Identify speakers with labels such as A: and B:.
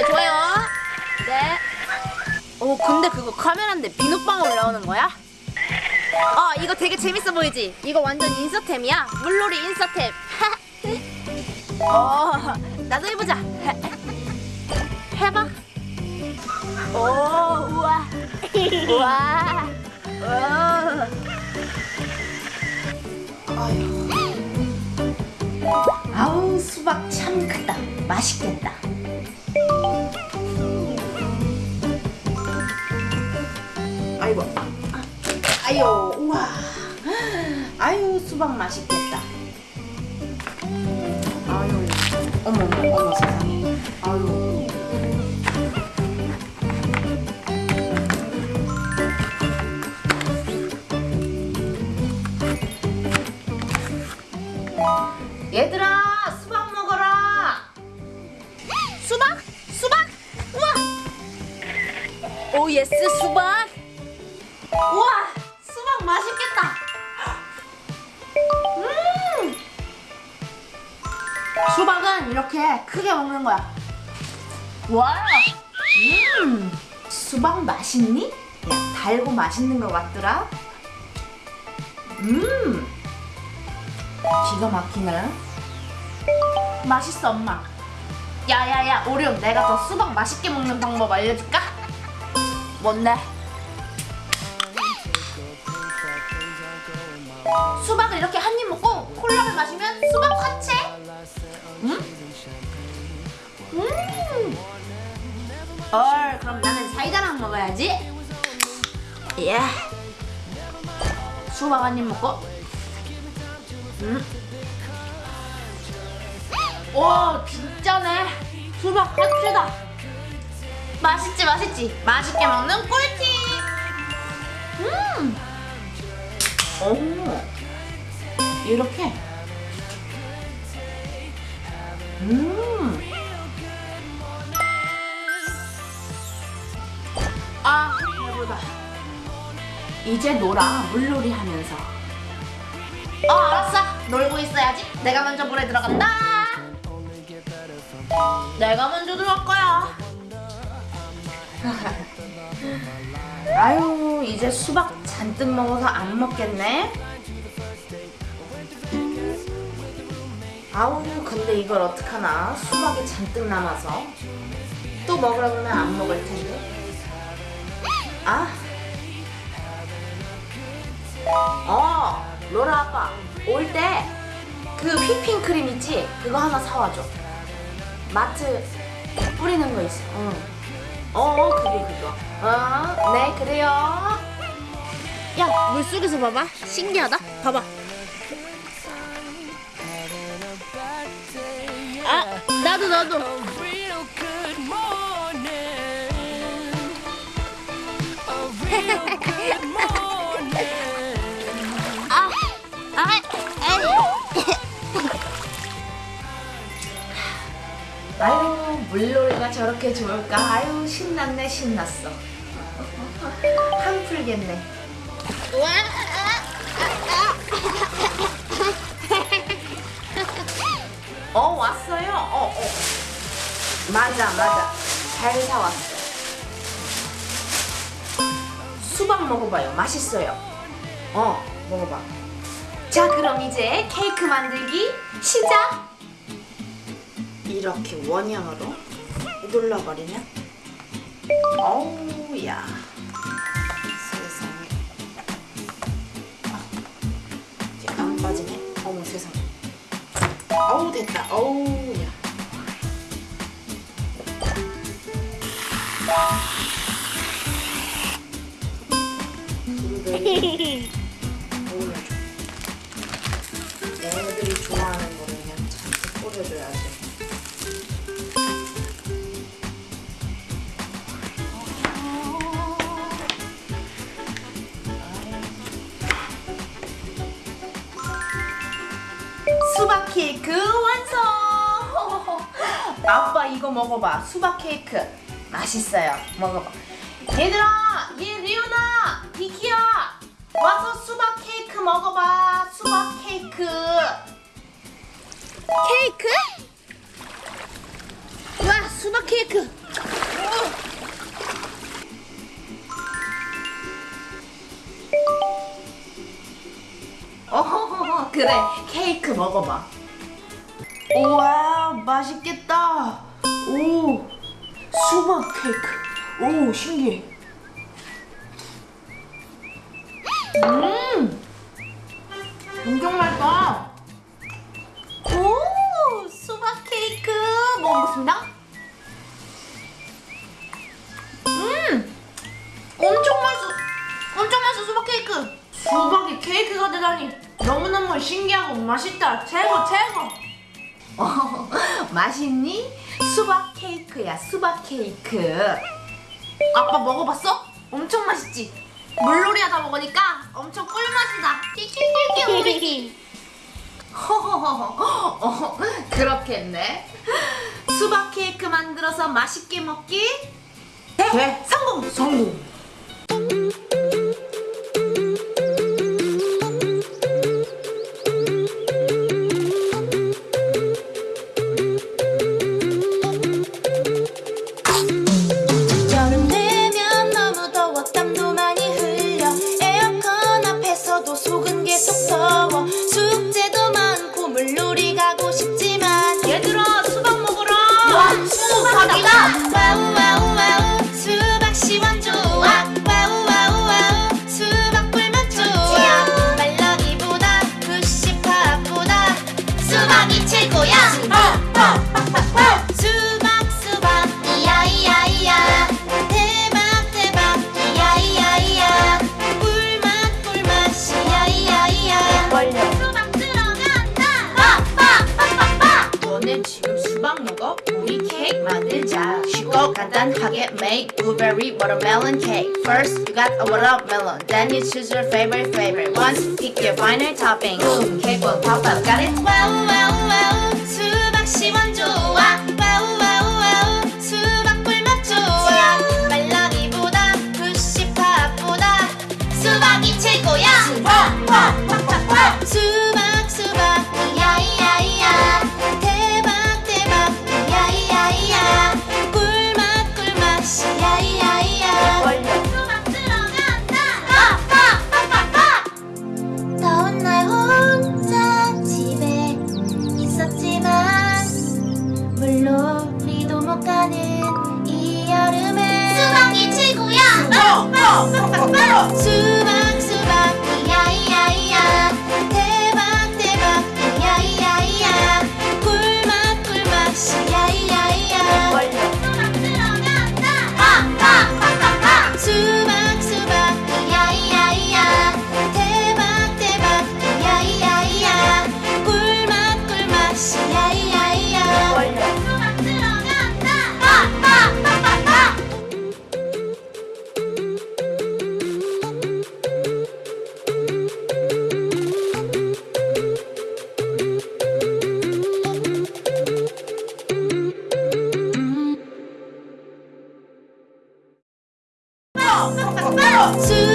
A: 네, 좋아요. 네. 어, 근데 그거 카메라인데 비눗방울 나오는 거야? 어, 이거 되게 재밌어 보이지? 이거 완전 인서템이야. 물놀이 인서템. 어, 나도 해보자. 해봐. 오, 우와. 우와. 오. 아우, 수박 참 크다. 맛있겠다. 아이고. 아유, 우와. 아유, 수박 맛있겠다. 아유, 어머, 어머, 세상에. 아유. oh yes 수박. 우와 수박 맛있겠다. 음. 수박은 이렇게 크게 먹는 거야. 와. 음. 수박 맛있니? 야 달고 맛있는 것 같더라. 음. 기가 막히네. 맛있어 엄마. 야야야 오룡 내가 더 수박 맛있게 먹는 방법 알려줄까? 뭔데? 수박을 이렇게 한 입 먹고 콜라를 마시면 수박 화채? 음? 음. 헐 그럼 나는 사이다랑 먹어야지. 예. 수박 한 입 먹고. 음. 오 진짜네. 수박 화채다. 맛있지 맛있지. 맛있게 먹는 꿀팁. 음. 오. 이렇게. 음. 아, 배부르다. 이제 놀아, 물놀이 하면서. 어, 알았어. 놀고 있어야지. 내가 먼저 물에 들어간다. 내가 먼저 들어갈 거야. 아유, 이제 수박 잔뜩 먹어서 안 먹겠네. 아우 근데 이걸 어떡하나 수박이 잔뜩 남아서 또 먹으라 그러면 안 먹을 텐데 아 어, 로라 아빠 올 때 그 휘핑 크림 있지? 그거 하나 사와줘 마트 뿌리는 거 있어 응. 어 그게 그거. 어, 네 그래요. 야 물속에서 봐봐. 신기하다. 봐봐. 아 나도 나도 물놀이가 저렇게 좋을까? 아유, 신났네, 신났어. 한 풀겠네. 어, 왔어요? 어, 어. 맞아, 맞아. 잘 사왔어. 수박 먹어봐요. 맛있어요. 어, 먹어봐. 자, 그럼 이제 케이크 만들기 시작! 이렇게 원형으로 눌러버리면 어우, 야. 세상에. 아, 이제 안 빠지네. 어머, 세상에. 어우, 됐다. 어우, 야. 블루베리 올 수박 케이크 완성! 아빠 이거 먹어봐. 수박 케이크 맛있어요. 먹어봐. 얘들아, 얘 리오나, 비키야, 와서 수박 케이크 먹어봐. 수박 케이크. 케이크? 와, 수박 케이크. 그래 케이크 먹어봐. 우와 맛있겠다. 오 수박 케이크. 오 신기해. 음 엄청 맛있다. 오 수박 케이크 먹어보겠습니다. 음 엄청 맛있어. 엄청 맛있어 수박 케이크. 수박이 케이크가 되다니 너무너무 신기하고 맛있다. 최고 최고. 어, 맛있니? 수박 케이크야 수박 케이크. 아빠 먹어봤어? 엄청 맛있지? 물놀이 하다 먹으니까 엄청 꿀맛이다. 끼끼끼끼 허허허허 어, 그렇겠네. 수박 케이크 만들어서 맛있게 먹기? 네. 성공! 성공 단 하게 make blueberry watermelon cake First you got a watermelon Then you choose your favorite flavor Once pick your final topping Boom, cake will pop up Got it?
B: 와우 와우 와우 수박 시원 좋아 와우 와우 와우 수박 꿀맛 좋아 말랑이보다 푸시팝보다 수박이 최고야 수박 수박 Vamos!